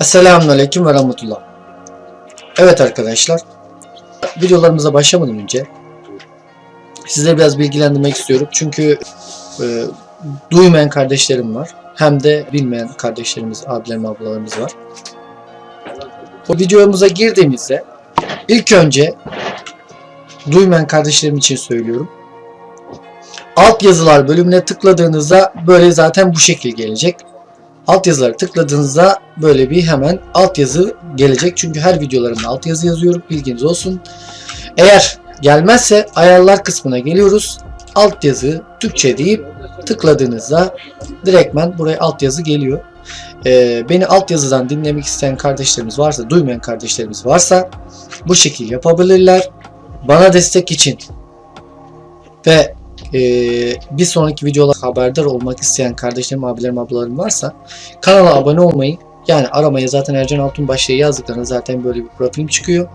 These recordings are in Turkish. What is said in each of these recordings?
Esselamun Aleyküm ve Rahmetullah. Evet arkadaşlar, videolarımıza başlamadan önce size biraz bilgilendirmek istiyorum. Çünkü e, duymayan kardeşlerim var. Hem de bilmeyen kardeşlerimiz, abilerim, ablalarımız var. O videomuza girdiğimizde ilk önce duymayan kardeşlerim için söylüyorum. Alt yazılar bölümüne tıkladığınızda böyle zaten bu şekil gelecek. Alt yazıları tıkladığınızda böyle bir hemen alt yazı gelecek. Çünkü her videolarımda alt yazı yazıyorum. Bilginiz olsun. Eğer gelmezse ayarlar kısmına geliyoruz. Alt yazı Türkçe deyip tıkladığınızda direktmen buraya alt yazı geliyor. Ee, beni alt yazıdan dinlemek isteyen kardeşlerimiz varsa, duymayan kardeşlerimiz varsa bu şekil yapabilirler. Bana destek için ve ee, bir sonraki videolar haberdar olmak isteyen kardeşlerim, abilerim, ablalarım varsa kanala abone olmayı yani aramaya zaten Ercan Altunbaş'ı yazdıklarında zaten böyle bir profilim çıkıyor.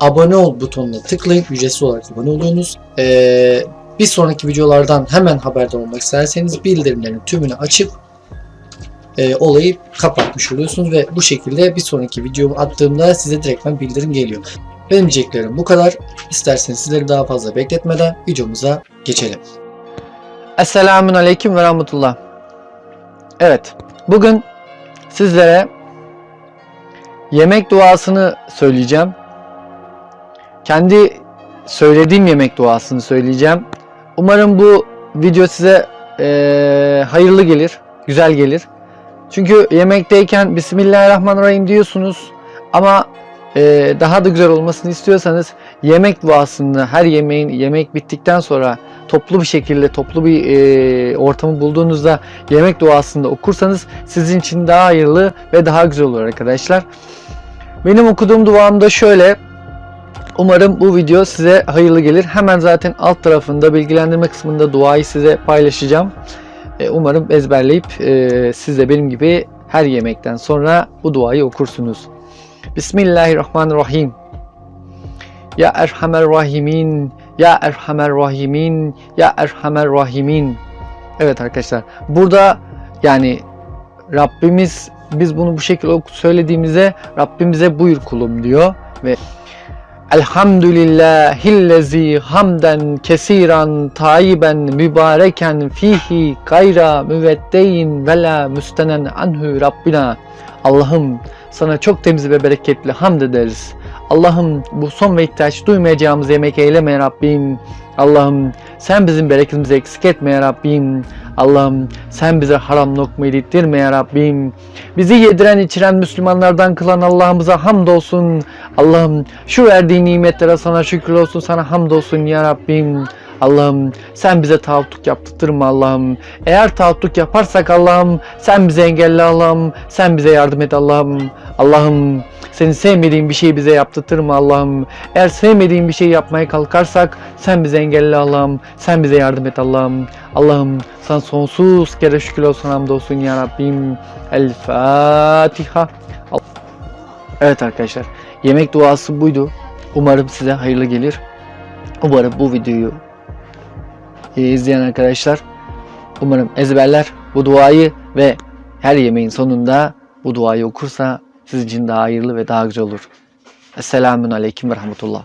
Abone ol butonuna tıklayın. Ücretsiz olarak abone oluyorsunuz. Ee, bir sonraki videolardan hemen haberdar olmak isterseniz bildirimlerin tümünü açıp e, olayı kapatmış oluyorsunuz ve bu şekilde bir sonraki videomu attığımda size direktmen bildirim geliyor. Benim diyeceklerim bu kadar. İsterseniz sizleri daha fazla bekletmeden videomuza geçelim. Esselamun Aleyküm ve Rahmetullah. Evet, bugün sizlere yemek duasını söyleyeceğim. Kendi söylediğim yemek duasını söyleyeceğim. Umarım bu video size eee, hayırlı gelir, güzel gelir. Çünkü yemekteyken Bismillahirrahmanirrahim diyorsunuz ama eee, daha da güzel olmasını istiyorsanız yemek duasını her yemeğin yemek bittikten sonra toplu bir şekilde toplu bir eee, ortamı bulduğunuzda yemek duasını okursanız sizin için daha hayırlı ve daha güzel olur arkadaşlar. Benim okuduğum duam da şöyle. Umarım bu video size hayırlı gelir. Hemen zaten alt tarafında bilgilendirme kısmında duayı size paylaşacağım. E, Umarım ezberleyip e, siz de benim gibi her yemekten sonra bu duayı okursunuz. Bismillahirrahmanirrahim. Ya Erhamer Rahimin, Ya Erhamer Rahimin, Ya Erhamer Rahimin. Evet arkadaşlar burada yani Rabbimiz biz bunu bu şekilde söylediğimizde Rabbimize buyur kulum diyor ve Elhamdülillahillezi hamden kesiran tayyiben mübareken fihi gayra müveddeyin ve la müstenen anhu Rabbina. Allah'ım sana çok temiz ve bereketli hamd ederiz. Allah'ım bu son ve ihtiyaç duymayacağımız yemek eyleme ya Rabbim. Allah'ım sen bizim bereketimizi eksik etme ya Rabbim. Allah'ım sen bize haram lokma yedirtme ya Rabbim. Bizi yediren içiren Müslümanlardan kılan Allah'ımıza hamdolsun. Allah'ım şu verdiğin nimetlere sana şükür olsun sana hamdolsun ya Rabbim. Allah'ım sen bize taattük yaptırtma Allah'ım. Eğer taattük yaparsak Allah'ım sen bize engelle Allah'ım. Sen bize yardım et Allah'ım. Allah'ım senin sevmediğin bir şeyi bize yaptırtma Allah'ım. Eğer sevmediğin bir şey yapmaya kalkarsak sen bize engelle Allah'ım. Sen bize yardım et Allah'ım. Allah'ım sana sonsuz kere şükür olsun hamdolsun ya Rabbim. El Fatiha. Evet arkadaşlar yemek duası buydu. Umarım size hayırlı gelir. Umarım bu videoyu e, izleyen arkadaşlar umarım ezberler bu duayı ve her yemeğin sonunda bu duayı okursa sizin için daha hayırlı ve daha güzel olur. Esselamun Aleyküm ve Rahmetullah.